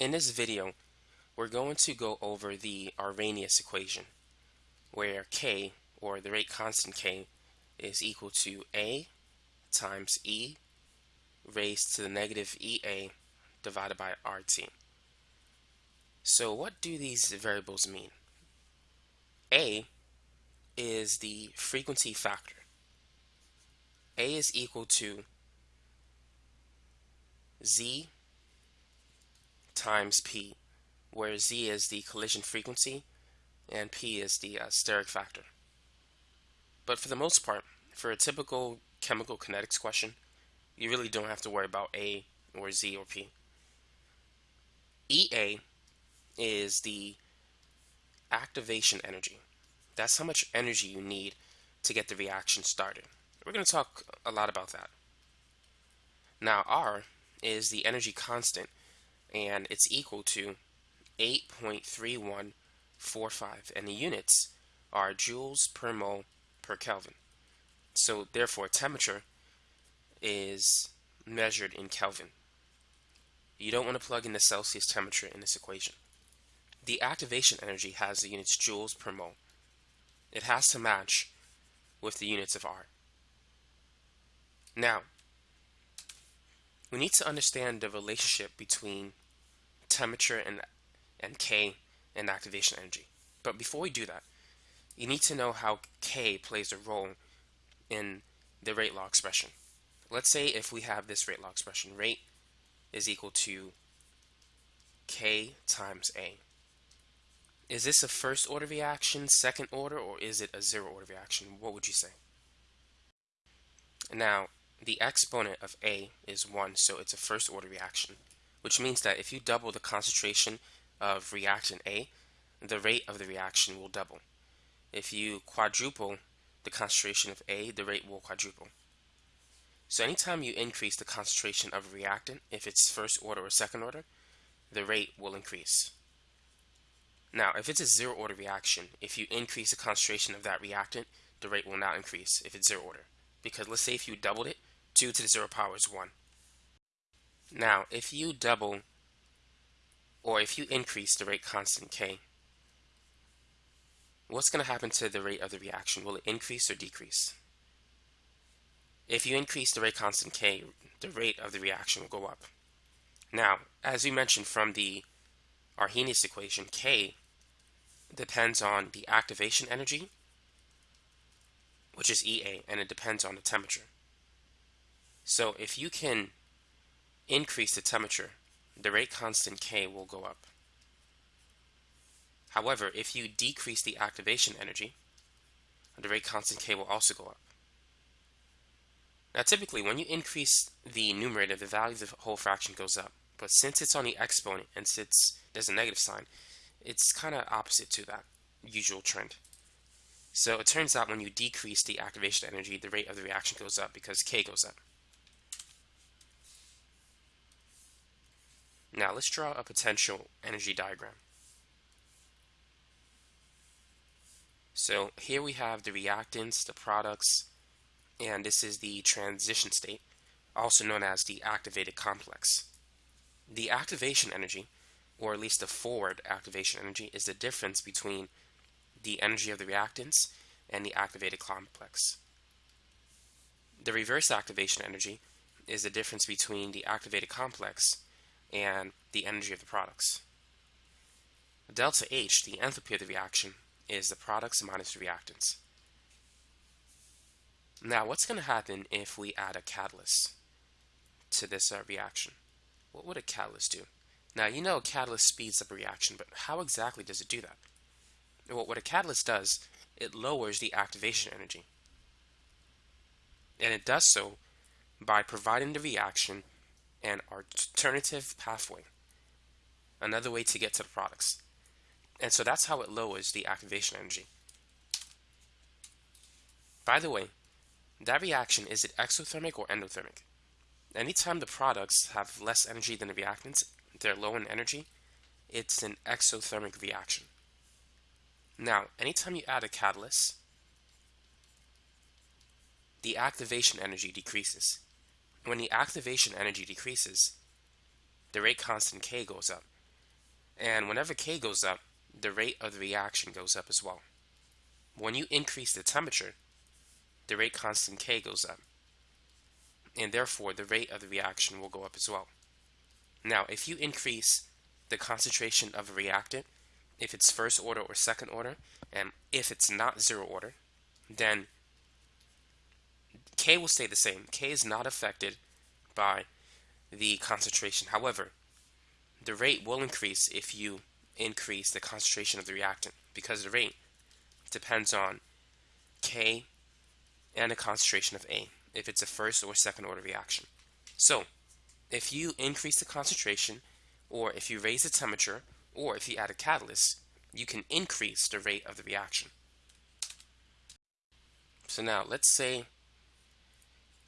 In this video, we're going to go over the Arrhenius equation, where K, or the rate constant K, is equal to A times E raised to the negative EA divided by RT. So what do these variables mean? A is the frequency factor. A is equal to Z times P, where Z is the collision frequency and P is the uh, steric factor. But for the most part, for a typical chemical kinetics question, you really don't have to worry about A or Z or P. EA is the activation energy. That's how much energy you need to get the reaction started. We're going to talk a lot about that. Now R is the energy constant and it's equal to 8.3145 and the units are joules per mole per Kelvin. So therefore temperature is measured in Kelvin. You don't want to plug in the Celsius temperature in this equation. The activation energy has the units joules per mole. It has to match with the units of R. Now, we need to understand the relationship between temperature and, and K and activation energy. But before we do that, you need to know how K plays a role in the rate law expression. Let's say if we have this rate law expression, rate is equal to K times A. Is this a first order reaction, second order, or is it a zero order reaction? What would you say? Now, the exponent of A is 1, so it's a first order reaction which means that if you double the concentration of reactant A, the rate of the reaction will double. If you quadruple the concentration of A, the rate will quadruple. So anytime you increase the concentration of a reactant, if it's first order or second order, the rate will increase. Now, if it's a zero order reaction, if you increase the concentration of that reactant, the rate will not increase if it's zero order. Because let's say if you doubled it, 2 to the 0 power is 1. Now, if you double or if you increase the rate constant K, what's going to happen to the rate of the reaction? Will it increase or decrease? If you increase the rate constant K, the rate of the reaction will go up. Now, as we mentioned from the Arrhenius equation, K depends on the activation energy, which is EA, and it depends on the temperature. So if you can increase the temperature, the rate constant K will go up. However, if you decrease the activation energy, the rate constant K will also go up. Now typically when you increase the numerator, the value of the whole fraction goes up. But since it's on the exponent and since there's a negative sign, it's kind of opposite to that usual trend. So it turns out when you decrease the activation energy, the rate of the reaction goes up because K goes up. Now let's draw a potential energy diagram. So here we have the reactants, the products, and this is the transition state, also known as the activated complex. The activation energy, or at least the forward activation energy, is the difference between the energy of the reactants and the activated complex. The reverse activation energy is the difference between the activated complex and the energy of the products. Delta H, the enthalpy of the reaction, is the products minus the reactants. Now, what's going to happen if we add a catalyst to this uh, reaction? What would a catalyst do? Now, you know a catalyst speeds up a reaction, but how exactly does it do that? Well, what a catalyst does, it lowers the activation energy. And it does so by providing the reaction an alternative pathway, another way to get to the products. And so that's how it lowers the activation energy. By the way, that reaction, is it exothermic or endothermic? Anytime the products have less energy than the reactants, they're low in energy, it's an exothermic reaction. Now, anytime you add a catalyst, the activation energy decreases. When the activation energy decreases, the rate constant K goes up, And whenever K goes up, the rate of the reaction goes up as well. When you increase the temperature, the rate constant K goes up. And therefore, the rate of the reaction will go up as well. Now, if you increase the concentration of a reactant, if it's first order or second order, and if it's not zero order, then K will stay the same. K is not affected by the concentration. However, the rate will increase if you increase the concentration of the reactant because the rate depends on K and the concentration of A if it's a first or second order reaction. So, if you increase the concentration or if you raise the temperature or if you add a catalyst, you can increase the rate of the reaction. So now let's say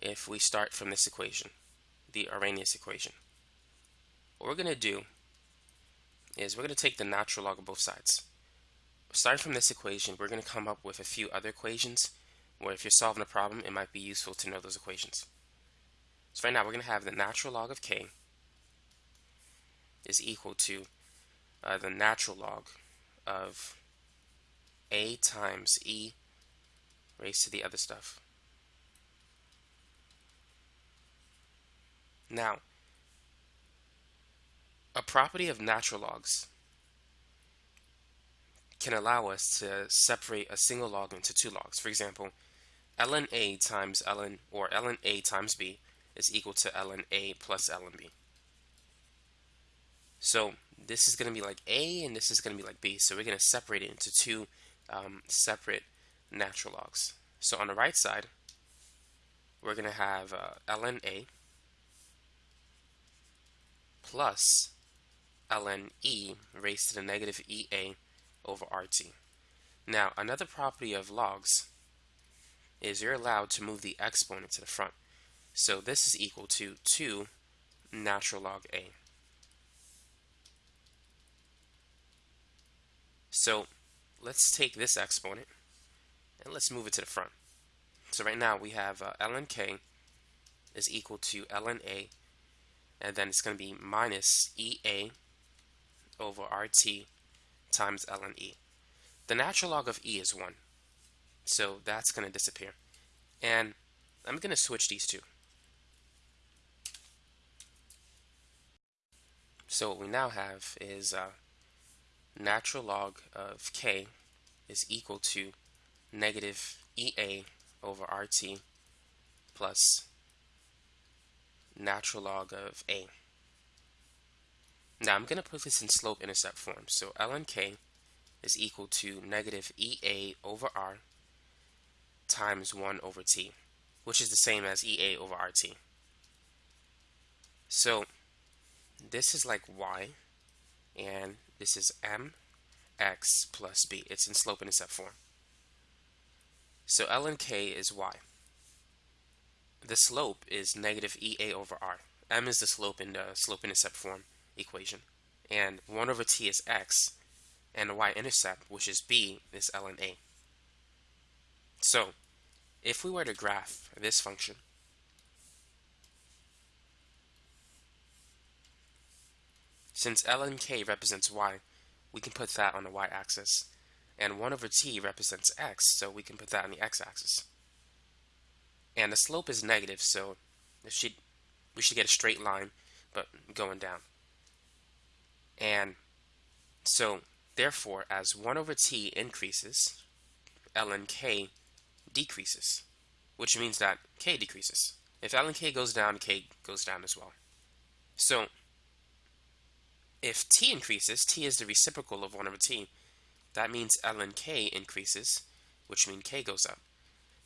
if we start from this equation, the Arrhenius equation. What we're going to do is we're going to take the natural log of both sides. Starting from this equation, we're going to come up with a few other equations where if you're solving a problem, it might be useful to know those equations. So right now, we're going to have the natural log of k is equal to uh, the natural log of a times e raised to the other stuff. Now, a property of natural logs can allow us to separate a single log into two logs. For example, ln a times ln or ln a times b is equal to ln a plus ln b. So this is going to be like a and this is going to be like b. So we're going to separate it into two um, separate natural logs. So on the right side, we're going to have uh, ln a plus ln e raised to the negative ea over rt. Now, another property of logs is you're allowed to move the exponent to the front. So this is equal to 2 natural log a. So let's take this exponent and let's move it to the front. So right now we have uh, ln k is equal to ln a and then it's going to be minus ea over rt times ln e. The natural log of e is 1. So that's going to disappear. And I'm going to switch these two. So what we now have is uh, natural log of k is equal to negative ea over rt plus natural log of a. Now I'm going to put this in slope-intercept form. So ln k is equal to negative ea over r times 1 over t, which is the same as ea over rt. So this is like y, and this is mx plus b. It's in slope-intercept form. So ln k is y. The slope is negative ea over r. m is the slope in the slope-intercept form equation. And 1 over t is x, and the y-intercept, which is b, is ln a. So, if we were to graph this function, since ln k represents y, we can put that on the y-axis, and 1 over t represents x, so we can put that on the x-axis. And the slope is negative, so should, we should get a straight line, but going down. And so, therefore, as 1 over t increases, ln k decreases, which means that k decreases. If ln k goes down, k goes down as well. So, if t increases, t is the reciprocal of 1 over t. That means ln k increases, which means k goes up.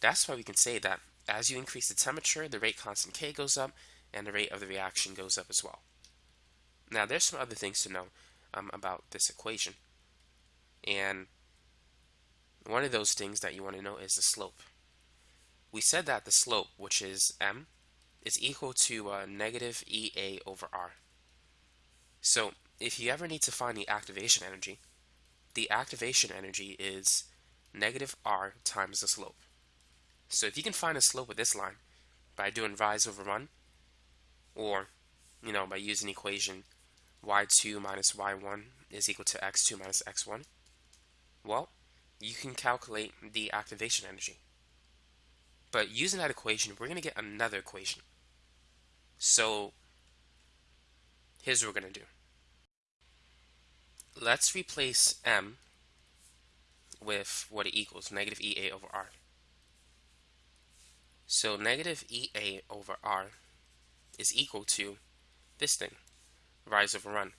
That's why we can say that as you increase the temperature, the rate constant k goes up, and the rate of the reaction goes up as well. Now, there's some other things to know um, about this equation. And one of those things that you want to know is the slope. We said that the slope, which is m, is equal to uh, negative EA over R. So if you ever need to find the activation energy, the activation energy is negative R times the slope. So if you can find the slope of this line by doing rise over run, or you know by using equation y2 minus y1 is equal to x2 minus x1? Well, you can calculate the activation energy. But using that equation, we're going to get another equation. So here's what we're going to do. Let's replace m with what it equals, negative EA over R. So negative EA over R is equal to this thing, rise over run.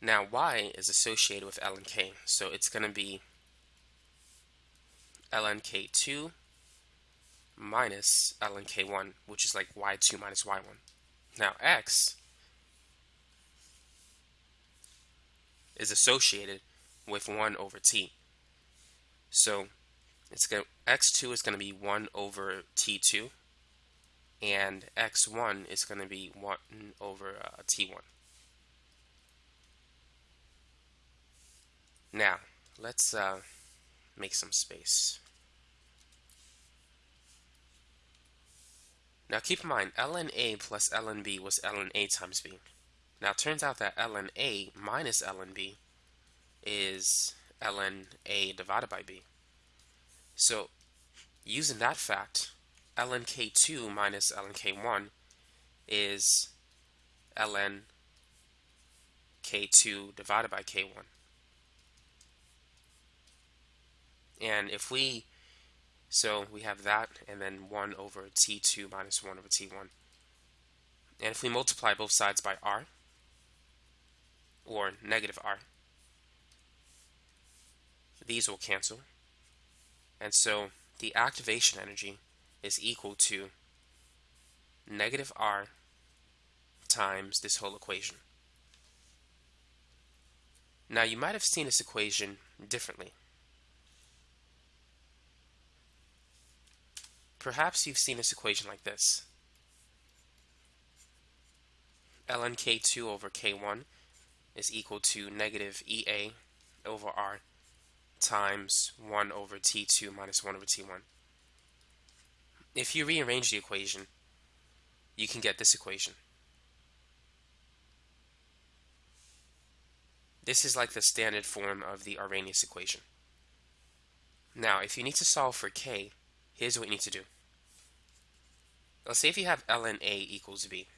Now y is associated with ln k, so it's going to be ln k2 minus ln k1, which is like y2 minus y1. Now x is associated with 1 over t. So it's going x2 is going to be 1 over t2 and x1 is going to be 1 over uh, t1. Now, let's uh, make some space. Now keep in mind, ln A plus ln B was ln A times B. Now it turns out that ln A minus ln B is ln A divided by B. So using that fact, ln K2 minus ln K1 is ln K2 divided by K1. And if we, so we have that and then 1 over T2 minus 1 over T1. And if we multiply both sides by R, or negative R, these will cancel. And so the activation energy is equal to negative R times this whole equation. Now you might have seen this equation differently. Perhaps you've seen this equation like this. ln k2 over k1 is equal to negative EA over R times 1 over t2 minus 1 over t1. If you rearrange the equation, you can get this equation. This is like the standard form of the Arrhenius equation. Now, if you need to solve for k, here's what you need to do. Let's say if you have ln A equals B.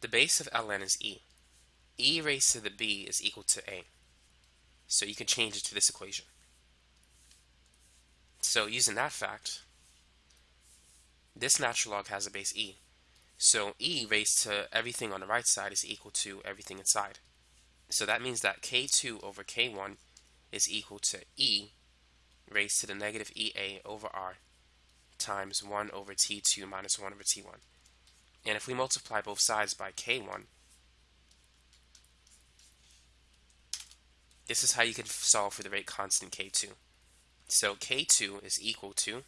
The base of ln is E. E raised to the B is equal to A. So you can change it to this equation. So using that fact, this natural log has a base e. So e raised to everything on the right side is equal to everything inside. So that means that k2 over k1 is equal to e raised to the negative ea over r times 1 over t2 minus 1 over t1. And if we multiply both sides by k1, This is how you can solve for the rate constant K2. So K2 is equal to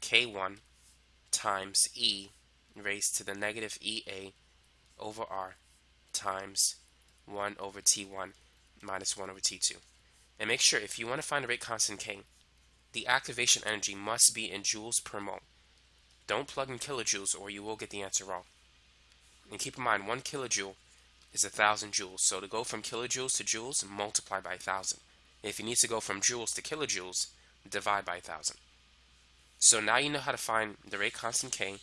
K1 times E raised to the negative EA over R times 1 over T1 minus 1 over T2. And make sure if you want to find the rate constant K, the activation energy must be in joules per mole. Don't plug in kilojoules or you will get the answer wrong. And keep in mind, 1 kilojoule is a thousand joules. So to go from kilojoules to joules, multiply by thousand. If you need to go from joules to kilojoules, divide by thousand. So now you know how to find the rate constant K,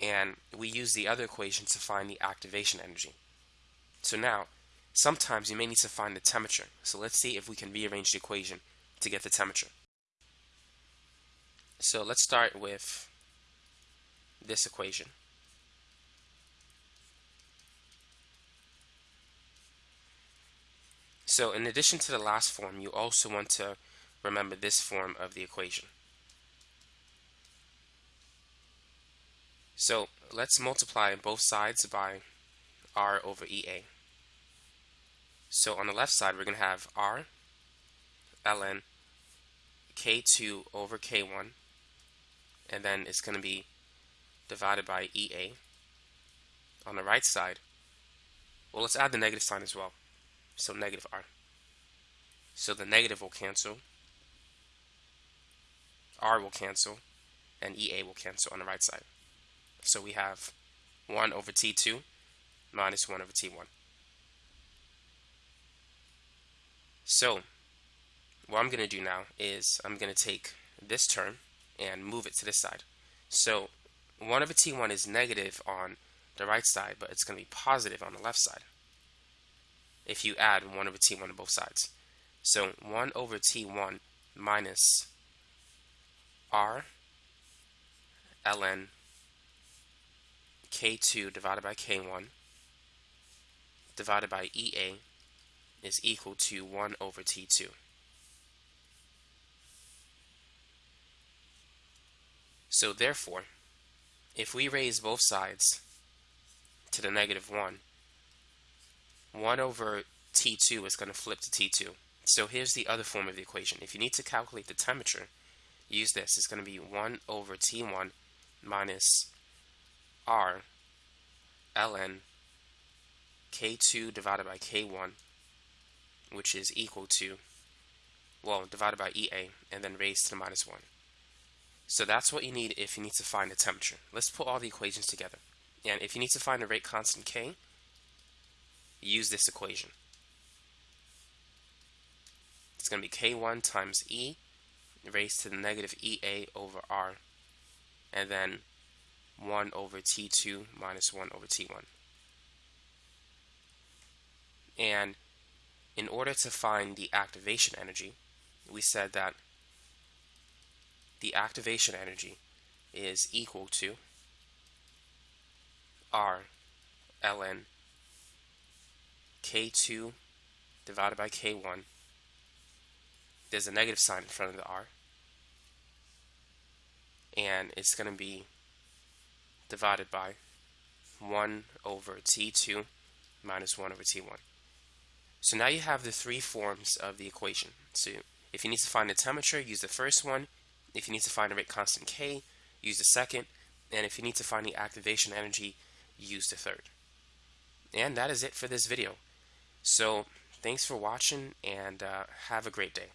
and we use the other equation to find the activation energy. So now, sometimes you may need to find the temperature. So let's see if we can rearrange the equation to get the temperature. So let's start with this equation. So in addition to the last form, you also want to remember this form of the equation. So let's multiply both sides by r over EA. So on the left side, we're going to have r ln k2 over k1, and then it's going to be divided by EA. On the right side, well, let's add the negative sign as well so negative r. So the negative will cancel, r will cancel, and EA will cancel on the right side. So we have 1 over T2 minus 1 over T1. So what I'm going to do now is I'm going to take this term and move it to this side. So 1 over T1 is negative on the right side, but it's going to be positive on the left side if you add 1 over T1 to both sides. So 1 over T1 minus R ln K2 divided by K1 divided by EA is equal to 1 over T2. So therefore, if we raise both sides to the negative 1, 1 over T2 is going to flip to T2. So here's the other form of the equation. If you need to calculate the temperature, use this. It's going to be 1 over T1 minus R ln K2 divided by K1, which is equal to, well, divided by EA, and then raised to the minus 1. So that's what you need if you need to find the temperature. Let's put all the equations together. And if you need to find the rate constant K, use this equation. It's going to be K1 times E raised to the negative EA over R, and then 1 over T2 minus 1 over T1. And in order to find the activation energy, we said that the activation energy is equal to R ln K2 divided by K1. There's a negative sign in front of the R. And it's going to be divided by 1 over T2 minus 1 over T1. So now you have the three forms of the equation. So if you need to find the temperature, use the first one. If you need to find the rate constant K, use the second. And if you need to find the activation energy, use the third. And that is it for this video. So thanks for watching and uh, have a great day.